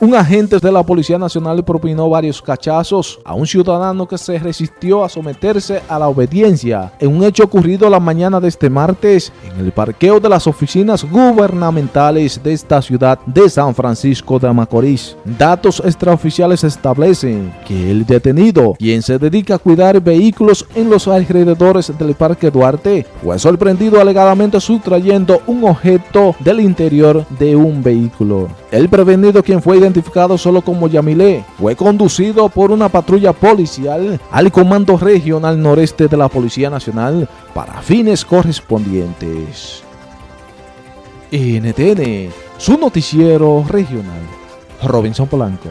un agente de la Policía Nacional propinó varios cachazos a un ciudadano que se resistió a someterse a la obediencia en un hecho ocurrido la mañana de este martes en el parqueo de las oficinas gubernamentales de esta ciudad de San Francisco de Macorís. Datos extraoficiales establecen que el detenido, quien se dedica a cuidar vehículos en los alrededores del Parque Duarte, fue sorprendido alegadamente sustrayendo un objeto del interior de un vehículo. El prevenido, quien fue identificado solo como Yamilé, fue conducido por una patrulla policial al Comando Regional Noreste de la Policía Nacional para fines correspondientes. NTN, su noticiero regional. Robinson Polanco.